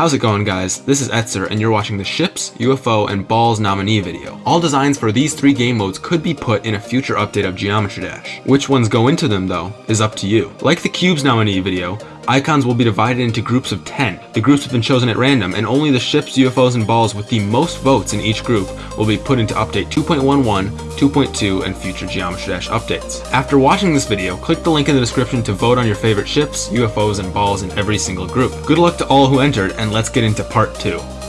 How's it going guys? This is Etzer and you're watching the Ships, UFO, and Balls nominee video. All designs for these three game modes could be put in a future update of Geometry Dash. Which ones go into them though, is up to you. Like the Cubes nominee video, Icons will be divided into groups of 10. The groups have been chosen at random, and only the ships, UFOs, and balls with the most votes in each group will be put into Update 2.11, 2.2, and future Geometry Dash updates. After watching this video, click the link in the description to vote on your favorite ships, UFOs, and balls in every single group. Good luck to all who entered, and let's get into part 2.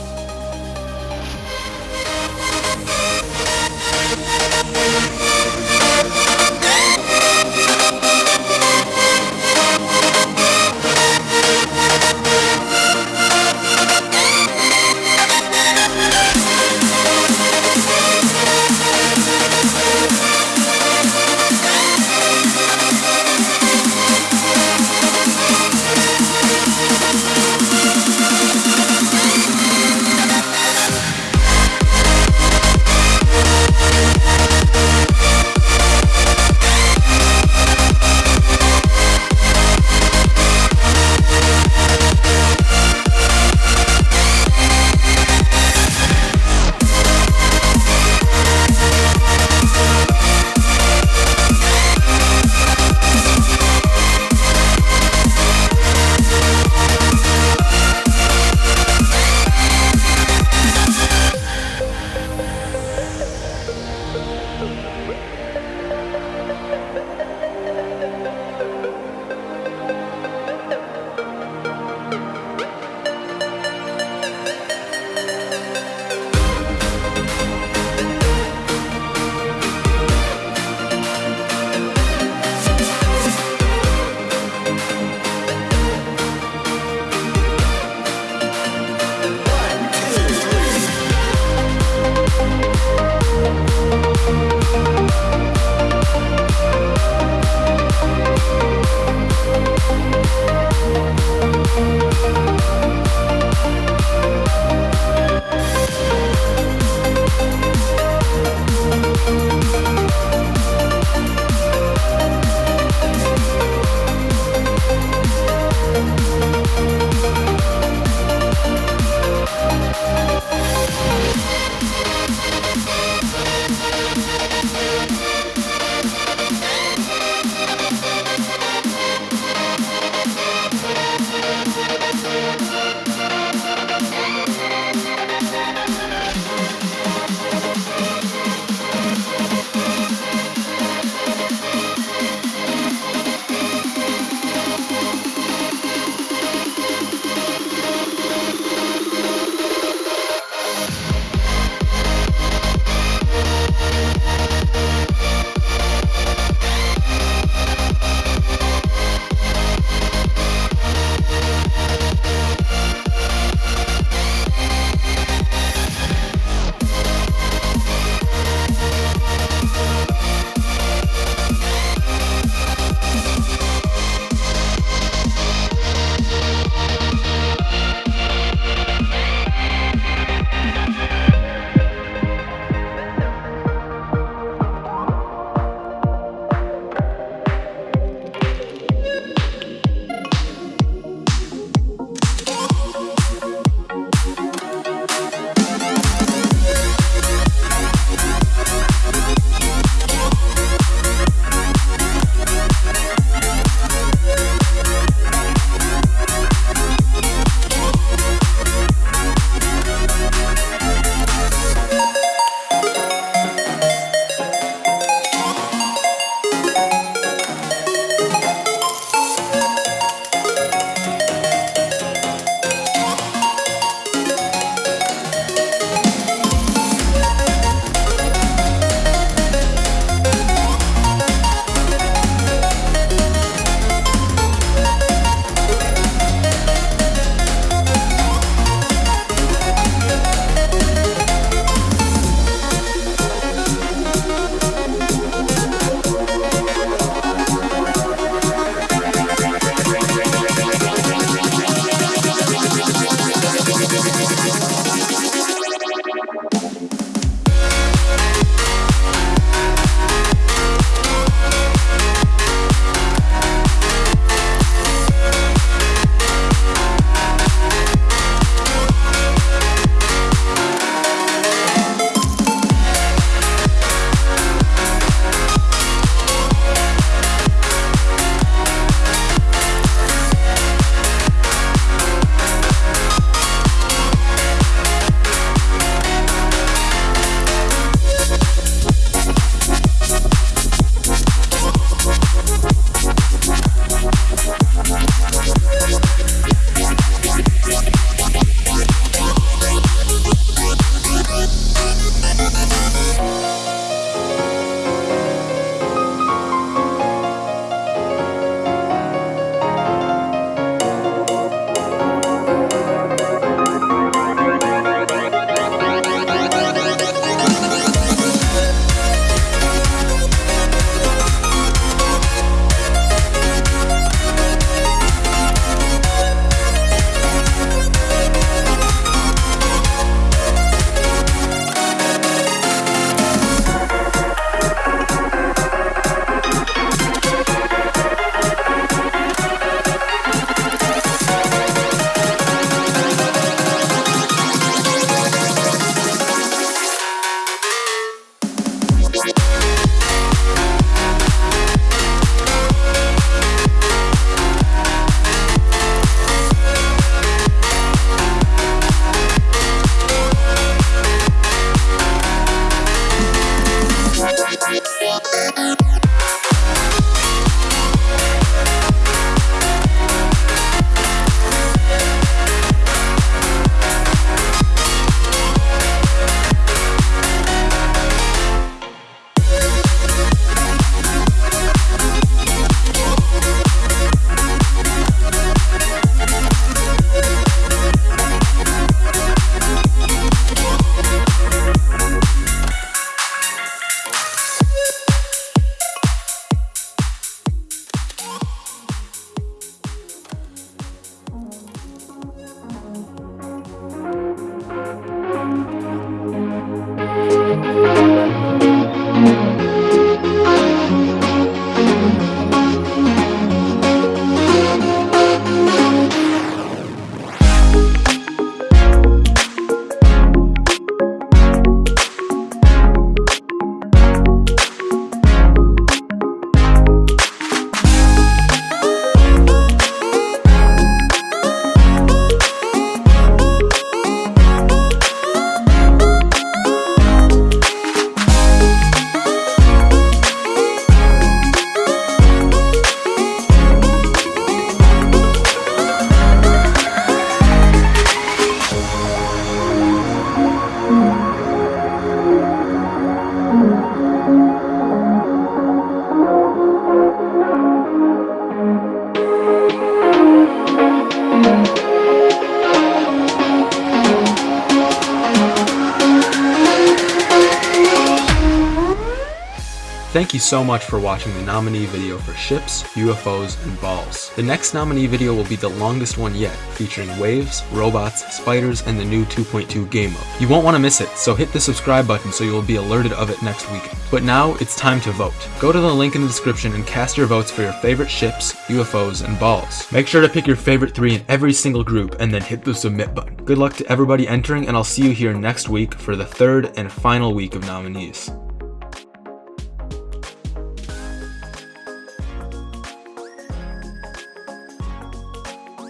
Thank you so much for watching the nominee video for ships, UFOs, and balls. The next nominee video will be the longest one yet, featuring waves, robots, spiders, and the new 2.2 game mode. You won't want to miss it, so hit the subscribe button so you will be alerted of it next weekend. But now, it's time to vote. Go to the link in the description and cast your votes for your favorite ships, UFOs, and balls. Make sure to pick your favorite three in every single group and then hit the submit button. Good luck to everybody entering and I'll see you here next week for the third and final week of nominees.